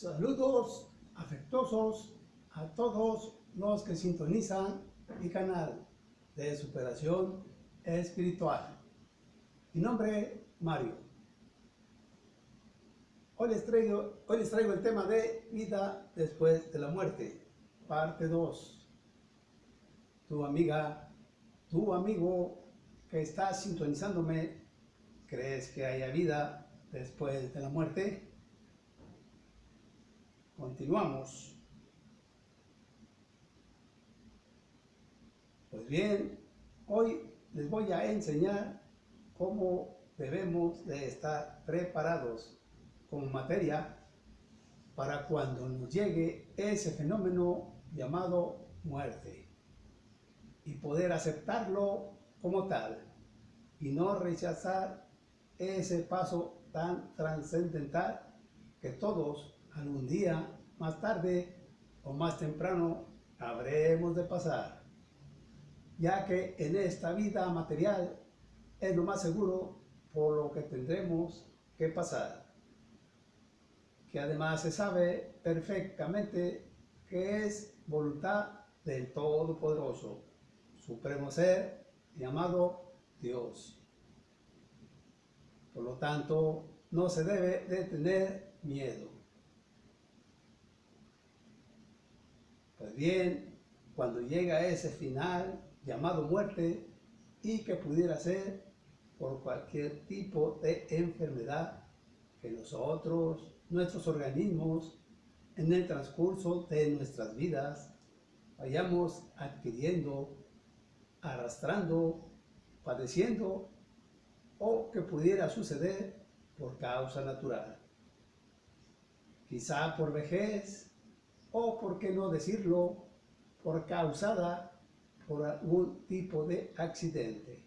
Saludos afectuosos a todos los que sintonizan mi canal de superación espiritual. Mi nombre Mario. Hoy les, traigo, hoy les traigo el tema de vida después de la muerte, parte 2. Tu amiga, tu amigo que está sintonizándome, ¿crees que haya vida después de la muerte? Continuamos. Pues bien, hoy les voy a enseñar cómo debemos de estar preparados con materia para cuando nos llegue ese fenómeno llamado muerte y poder aceptarlo como tal y no rechazar ese paso tan trascendental que todos algún día, más tarde o más temprano, habremos de pasar, ya que en esta vida material es lo más seguro por lo que tendremos que pasar, que además se sabe perfectamente que es voluntad del Todopoderoso, Supremo Ser, llamado Dios. Por lo tanto, no se debe de tener miedo. Pues bien, cuando llega ese final llamado muerte y que pudiera ser por cualquier tipo de enfermedad que nosotros, nuestros organismos, en el transcurso de nuestras vidas, vayamos adquiriendo, arrastrando, padeciendo o que pudiera suceder por causa natural. Quizá por vejez, o, por qué no decirlo, por causada por algún tipo de accidente,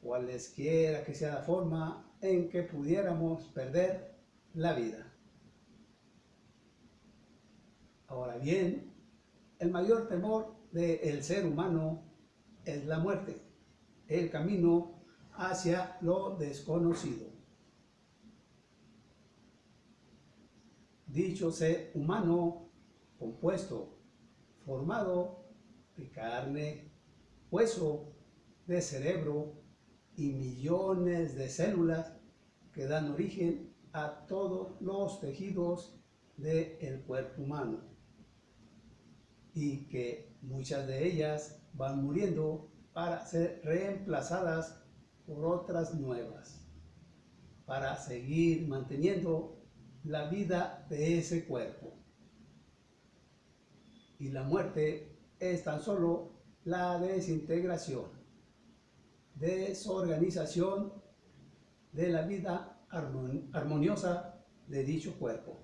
cualesquiera que sea la forma en que pudiéramos perder la vida. Ahora bien, el mayor temor del ser humano es la muerte, el camino hacia lo desconocido. Dicho ser humano compuesto, formado de carne, hueso, de cerebro y millones de células que dan origen a todos los tejidos del cuerpo humano. Y que muchas de ellas van muriendo para ser reemplazadas por otras nuevas, para seguir manteniendo la vida de ese cuerpo. Y la muerte es tan solo la desintegración, desorganización de la vida armoniosa de dicho cuerpo.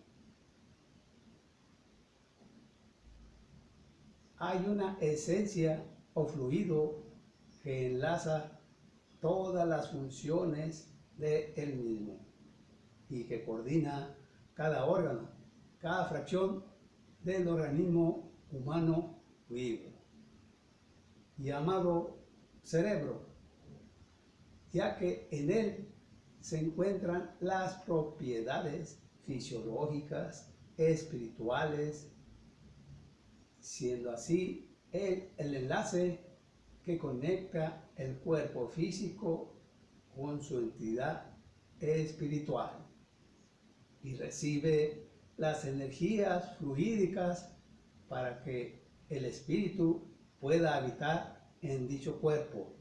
Hay una esencia o fluido que enlaza todas las funciones de él mismo y que coordina cada órgano, cada fracción del organismo humano vivo, llamado cerebro, ya que en él se encuentran las propiedades fisiológicas, espirituales, siendo así el, el enlace que conecta el cuerpo físico con su entidad espiritual y recibe las energías fluídicas para que el espíritu pueda habitar en dicho cuerpo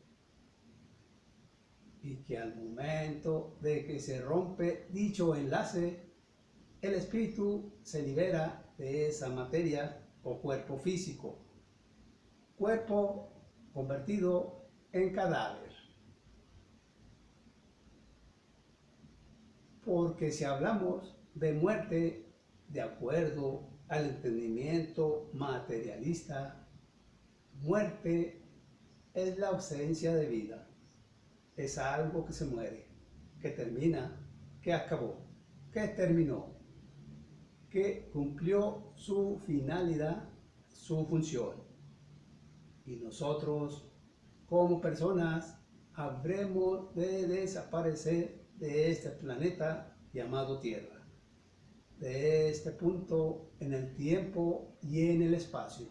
y que al momento de que se rompe dicho enlace, el espíritu se libera de esa materia o cuerpo físico, cuerpo convertido en cadáver. porque si hablamos de muerte de acuerdo al entendimiento materialista, muerte es la ausencia de vida, es algo que se muere, que termina, que acabó, que terminó, que cumplió su finalidad, su función. Y nosotros, como personas, habremos de desaparecer de este planeta llamado Tierra, de este punto en el tiempo y en el espacio,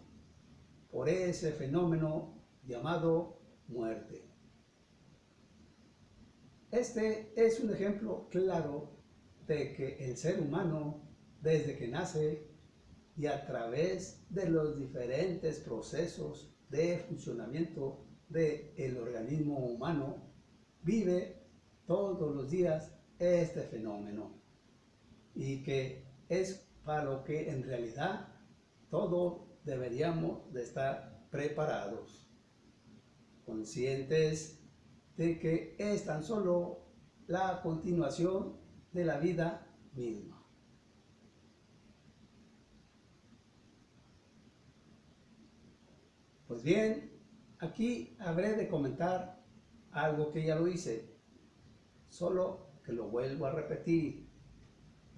por ese fenómeno llamado muerte. Este es un ejemplo claro de que el ser humano, desde que nace y a través de los diferentes procesos de funcionamiento del organismo humano, vive todos los días este fenómeno y que es para lo que en realidad todos deberíamos de estar preparados, conscientes de que es tan solo la continuación de la vida misma. Pues bien, aquí habré de comentar algo que ya lo hice, solo que lo vuelvo a repetir,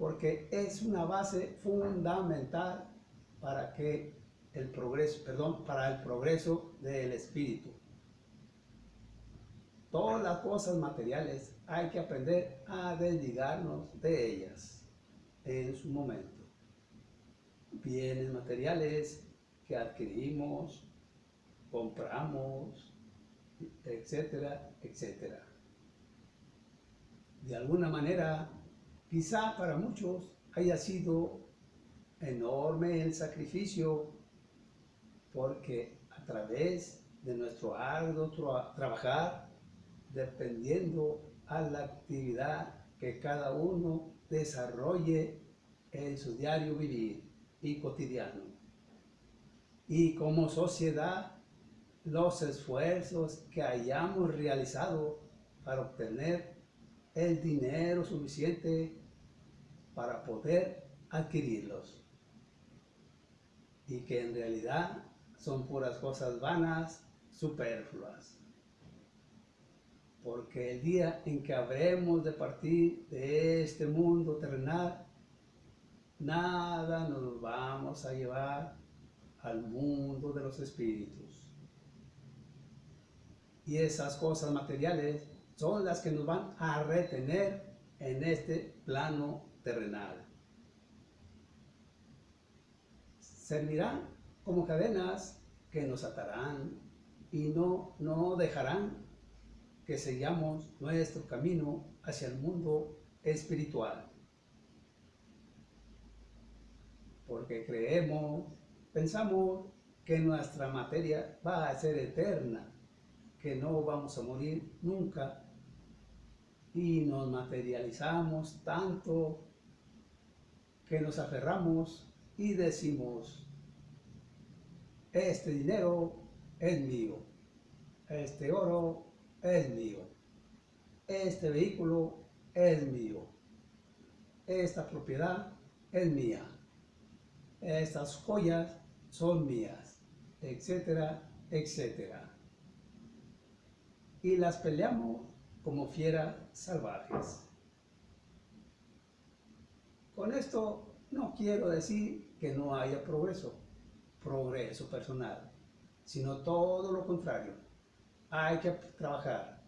porque es una base fundamental para que el progreso, perdón, para el progreso del espíritu. Todas las cosas materiales hay que aprender a desligarnos de ellas en su momento. Bienes materiales que adquirimos, compramos, etcétera, etcétera. De alguna manera, quizá para muchos haya sido enorme el sacrificio porque a través de nuestro arduo trabajar, dependiendo a la actividad que cada uno desarrolle en su diario vivir y cotidiano. Y como sociedad, los esfuerzos que hayamos realizado para obtener el dinero suficiente para poder adquirirlos. Y que en realidad son puras cosas vanas, superfluas. Porque el día en que habremos de partir de este mundo terrenal, nada nos vamos a llevar al mundo de los espíritus. Y esas cosas materiales son las que nos van a retener en este plano terrenal. Servirán como cadenas que nos atarán y no, no dejarán que sigamos nuestro camino hacia el mundo espiritual. Porque creemos, pensamos que nuestra materia va a ser eterna, que no vamos a morir nunca y nos materializamos tanto que nos aferramos y decimos, este dinero es mío, este oro es mío, este vehículo es mío, esta propiedad es mía, estas joyas son mías, etcétera, etcétera. Y las peleamos como fieras salvajes. Con esto no quiero decir que no haya progreso, progreso personal, sino todo lo contrario. Hay que trabajar,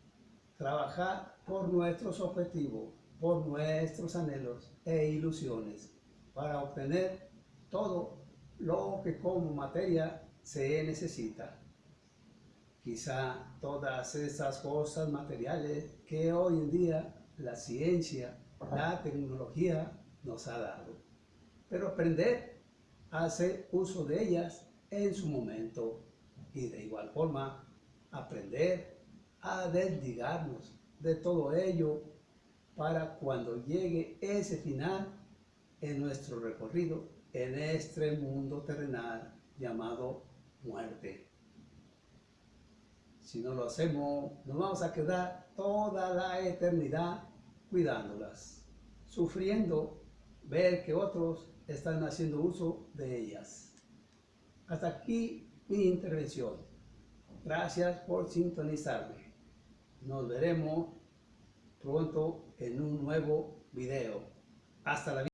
trabajar por nuestros objetivos, por nuestros anhelos e ilusiones, para obtener todo lo que como materia se necesita. Quizá todas esas cosas materiales que hoy en día la ciencia, la tecnología nos ha dado. Pero aprender a hacer uso de ellas en su momento y de igual forma aprender a desligarnos de todo ello para cuando llegue ese final en nuestro recorrido en este mundo terrenal llamado muerte. Si no lo hacemos, nos vamos a quedar toda la eternidad cuidándolas, sufriendo ver que otros están haciendo uso de ellas. Hasta aquí mi intervención. Gracias por sintonizarme. Nos veremos pronto en un nuevo video. Hasta la